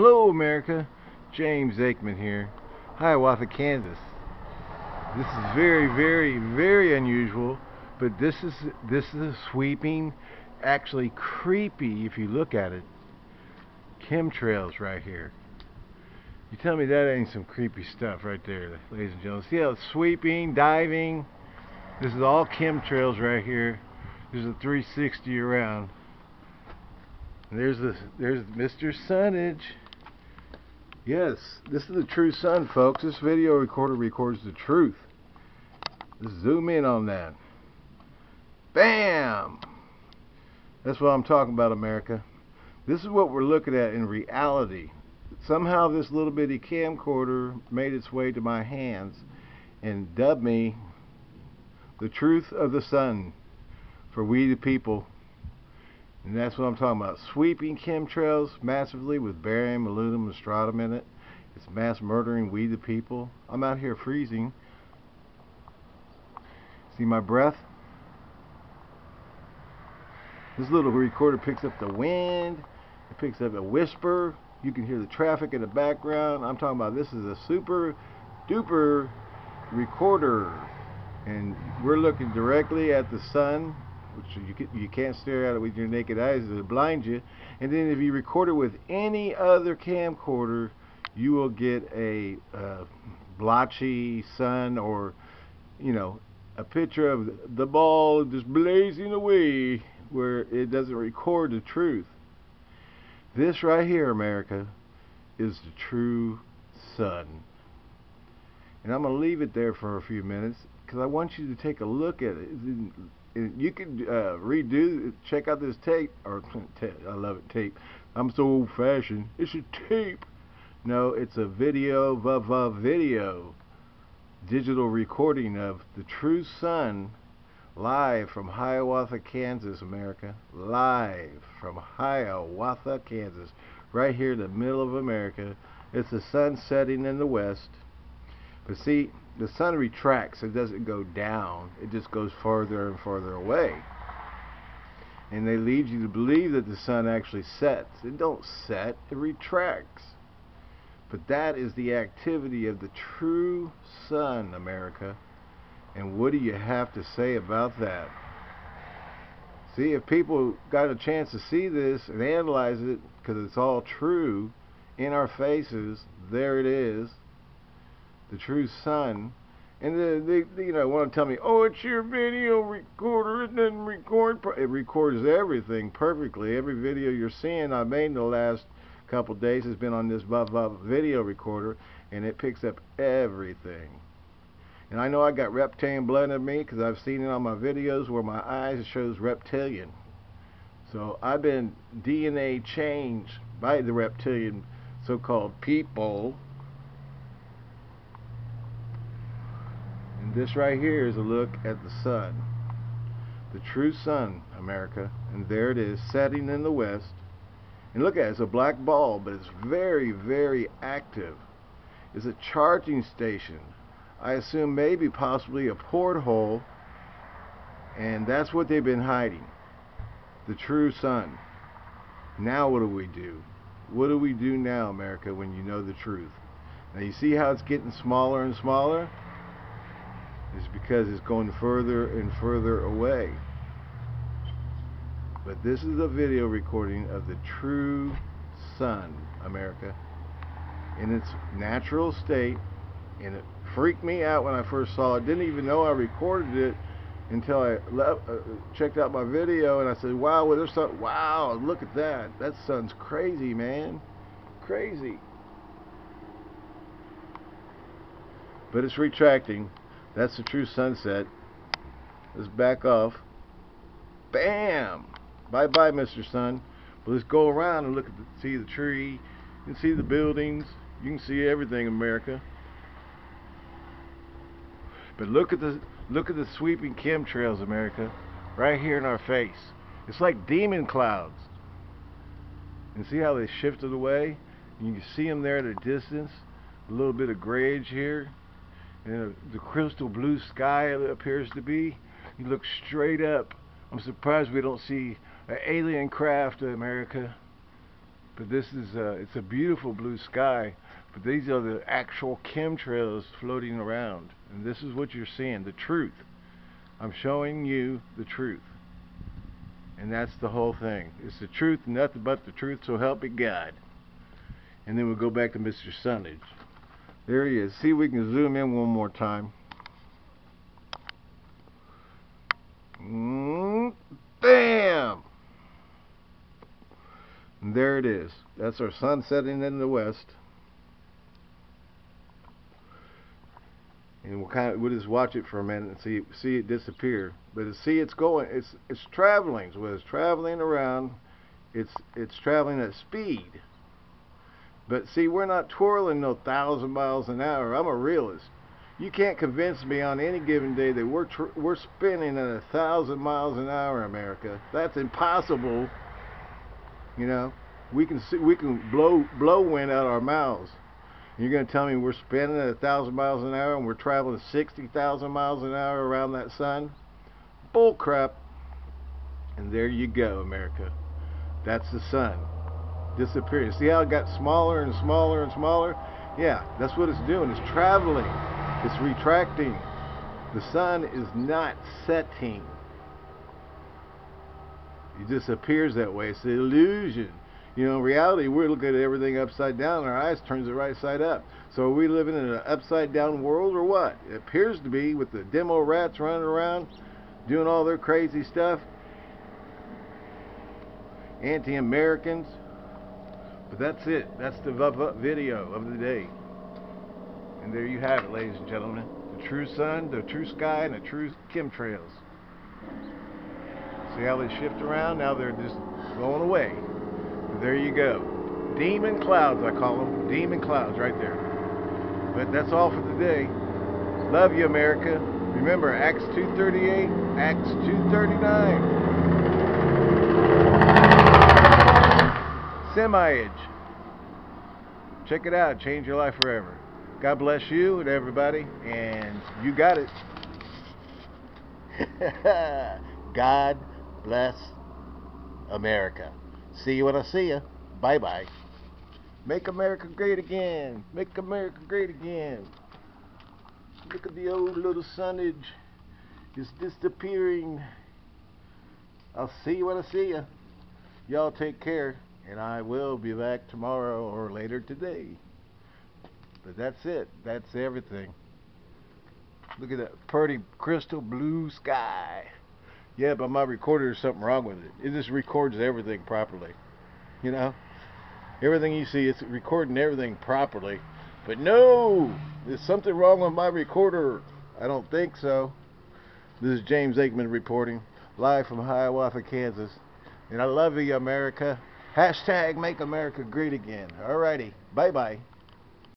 Hello America, James Aikman here, Hiawatha, Kansas. This is very, very, very unusual, but this is this is a sweeping, actually creepy if you look at it. Chemtrails right here. You tell me that ain't some creepy stuff right there, ladies and gentlemen. See how it's sweeping, diving. This is all chemtrails right here. There's a 360 around. There's the there's Mr. Sunnage. Yes, this is the true sun, folks. This video recorder records the truth. Let's zoom in on that. Bam! That's what I'm talking about, America. This is what we're looking at in reality. Somehow this little bitty camcorder made its way to my hands and dubbed me the truth of the sun for we the people and that's what I'm talking about. Sweeping chemtrails massively with barium, aluminum, and strontium in it. It's mass murdering we the people. I'm out here freezing. See my breath? This little recorder picks up the wind. It picks up a whisper. You can hear the traffic in the background. I'm talking about this is a super duper recorder. And we're looking directly at the sun which you, can, you can't stare at it with your naked eyes, it'll blind you. And then if you record it with any other camcorder, you will get a uh, blotchy sun or, you know, a picture of the ball just blazing away where it doesn't record the truth. This right here, America, is the true sun. And I'm going to leave it there for a few minutes because I want you to take a look at it you can uh, redo, check out this tape, or I love it, tape. I'm so old fashioned. It's a tape. No, it's a video, va va video, digital recording of the true sun live from Hiawatha, Kansas, America. Live from Hiawatha, Kansas. Right here in the middle of America. It's the sun setting in the west. But see, the sun retracts. It doesn't go down. It just goes farther and farther away. And they lead you to believe that the sun actually sets. It don't set. It retracts. But that is the activity of the true sun, America. And what do you have to say about that? See, if people got a chance to see this and analyze it, because it's all true, in our faces, there it is the true sun, and they, they you know want to tell me, oh, it's your video recorder. It doesn't record. It records everything perfectly. Every video you're seeing I made in the last couple days has been on this video recorder, and it picks up everything. And I know I got reptilian blood in me because I've seen it on my videos where my eyes shows reptilian. So I've been DNA changed by the reptilian so-called people this right here is a look at the sun. The true sun, America. And there it is, setting in the west. And look at it, it's a black ball, but it's very, very active. It's a charging station. I assume maybe possibly a porthole. And that's what they've been hiding. The true sun. Now what do we do? What do we do now, America, when you know the truth? Now you see how it's getting smaller and smaller? Is because it's going further and further away. But this is a video recording of the true sun, America, in its natural state. And it freaked me out when I first saw it. Didn't even know I recorded it until I left, uh, checked out my video and I said, wow, well, there's something, wow, look at that. That sun's crazy, man. Crazy. But it's retracting. That's the true sunset. Let's back off. Bam! Bye-bye, Mr. Sun. But let's go around and look at the, see the tree. You can see the buildings. You can see everything, America. But look at the look at the sweeping chemtrails, America, right here in our face. It's like demon clouds. And see how they shifted away? And you can see them there at a distance. A little bit of grayage here and the crystal blue sky appears to be. You look straight up. I'm surprised we don't see an alien craft in America. But this is uh, it's a beautiful blue sky. But these are the actual chemtrails floating around, and this is what you're seeing, the truth. I'm showing you the truth. And that's the whole thing. It's the truth, nothing but the truth, so help me God. And then we'll go back to Mr. Sunnage. There he is. See, we can zoom in one more time. Mm, bam! And there it is. That's our sun setting in the west. and we'll kind of we'll just watch it for a minute and see see it disappear. But see, it's going, it's it's traveling. So it's traveling around. It's it's traveling at speed. But see, we're not twirling no thousand miles an hour. I'm a realist. You can't convince me on any given day that we're we're spinning at a thousand miles an hour, America. That's impossible. You know, we can see we can blow blow wind out our mouths. You're going to tell me we're spinning at a thousand miles an hour and we're traveling 60,000 miles an hour around that sun? Bull crap. And there you go, America. That's the sun. Disappearing. See how it got smaller and smaller and smaller? Yeah, that's what it's doing. It's traveling. It's retracting. The sun is not setting. It just appears that way. It's an illusion. You know, in reality, we're looking at everything upside down, our eyes turns it right side up. So are we living in an upside down world or what? It appears to be with the demo rats running around doing all their crazy stuff. Anti-Americans. But that's it. That's the video of the day. And there you have it, ladies and gentlemen. The true sun, the true sky, and the true chemtrails. See how they shift around? Now they're just going away. There you go. Demon clouds, I call them. Demon clouds right there. But that's all for today. Love you, America. Remember, Acts 2.38, Acts 2.39. Semi-age. Check it out. Change your life forever. God bless you and everybody. And you got it. God bless America. See you when I see you. Bye bye. Make America great again. Make America great again. Look at the old little sunnage. It's disappearing. I'll see you when I see you. Y'all take care. And I will be back tomorrow or later today. But that's it. That's everything. Look at that pretty crystal blue sky. Yeah, but my recorder, there's something wrong with it. It just records everything properly. You know? Everything you see, it's recording everything properly. But no! There's something wrong with my recorder. I don't think so. This is James Aikman reporting, live from Hiawatha, Kansas. And I love you, America. Hashtag make America great again. Alrighty. Bye-bye.